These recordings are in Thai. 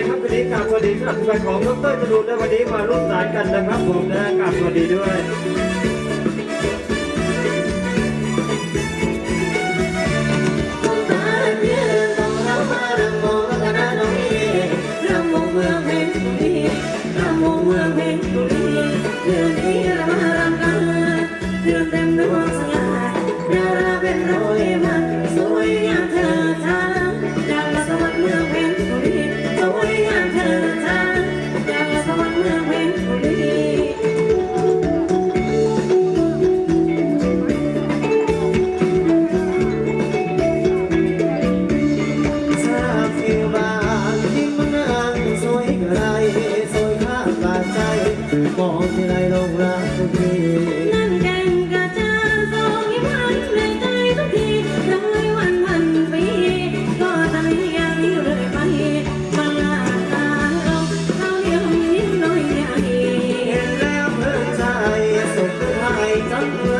เลยครับวันนี้กราบสวัสดีสำหรับทีมงานของดรจรูนและวันนี้มาร่วมสายกันนะครับผมนะกลับสวัสดีด้วย I'm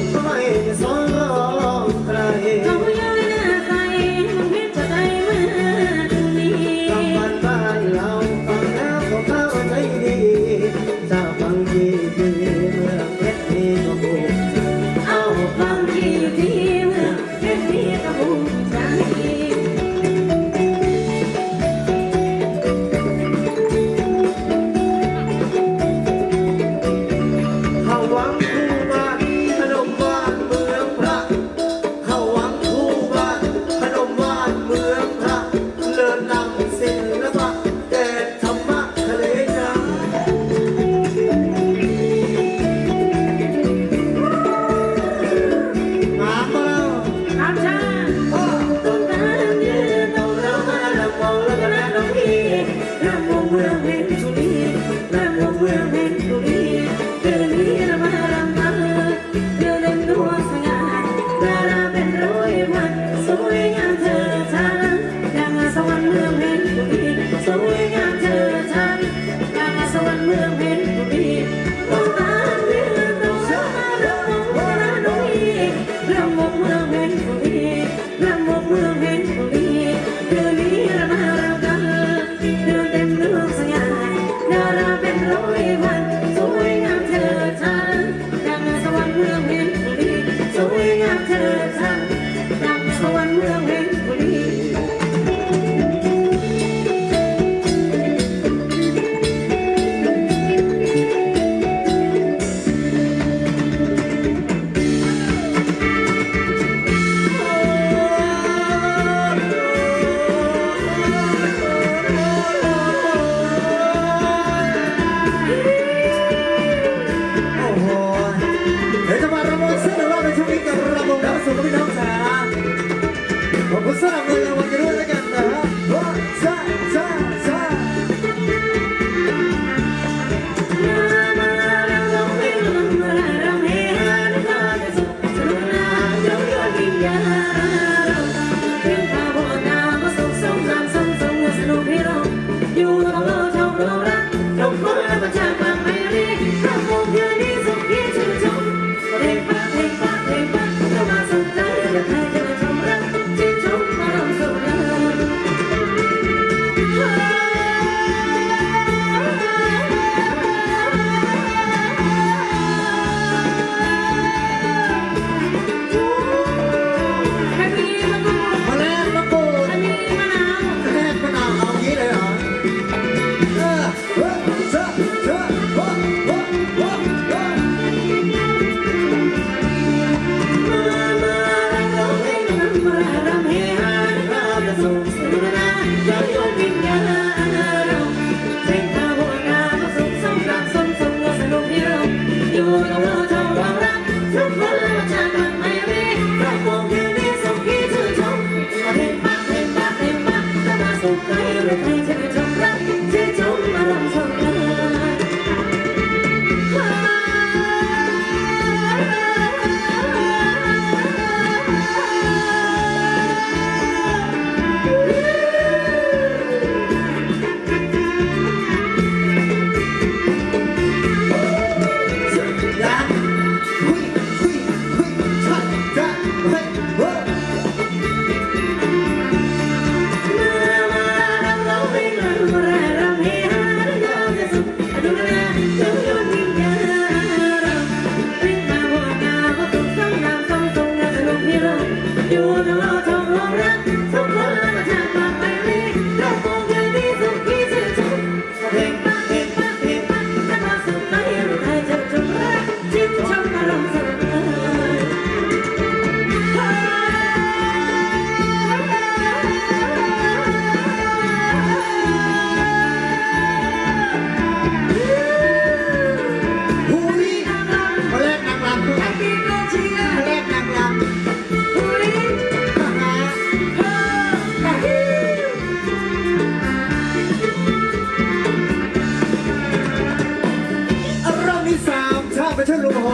ไปช่วลุงโห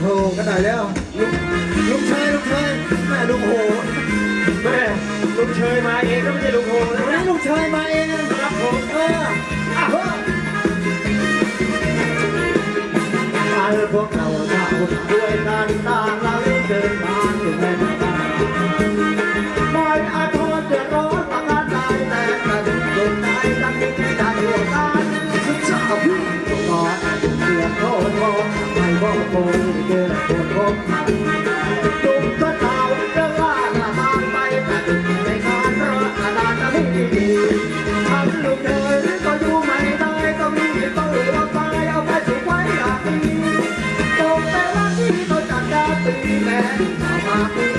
โหกันหน่แล้วลุงลุงเชยลุงเชยแม่ลุงโหแม่ลุงเชยมาเองก็ไม่ใช่ลุงโหนะลุงเชยมาเองนะครับผมเอออเฮ้อาพวกเราเรด้วยกันตา Thank you.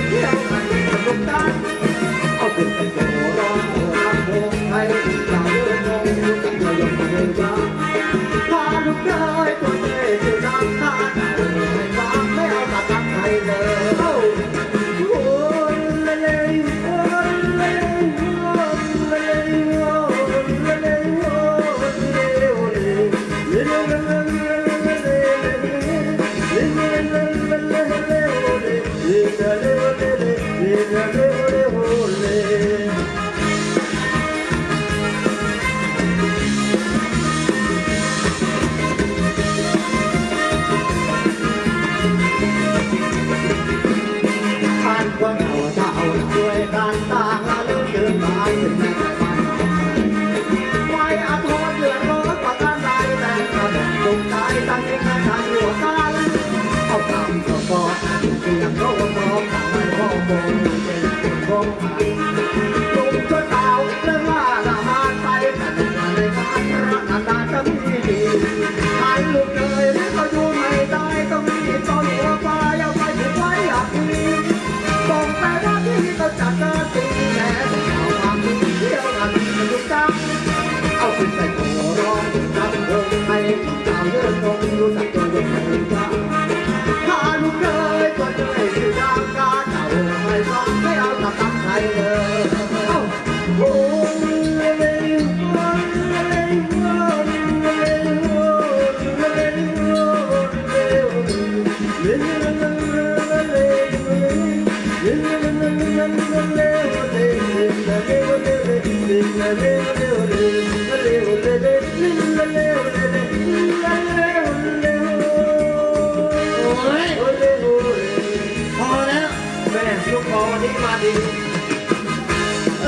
Thank you.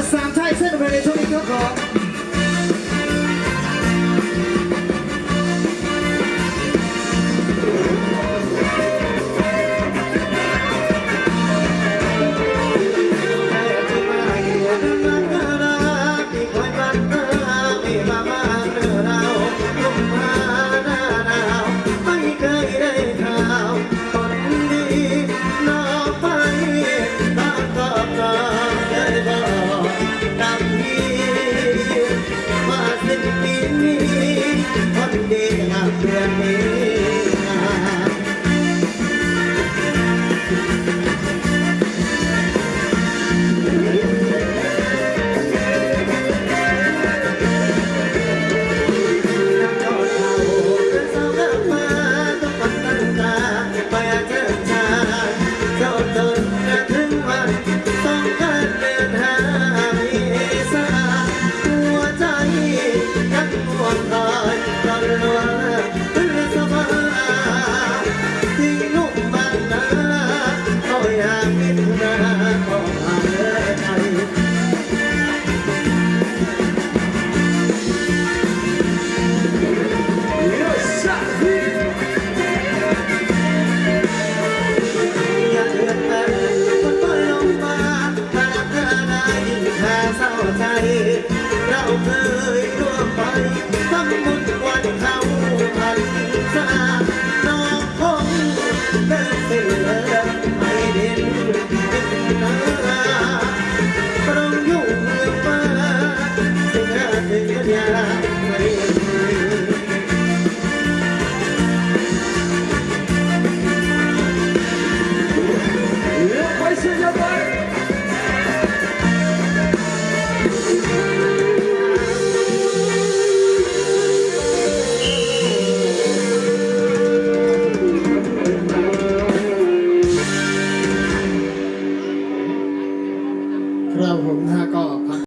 Sometimes I'm ready to make a call. I don't know.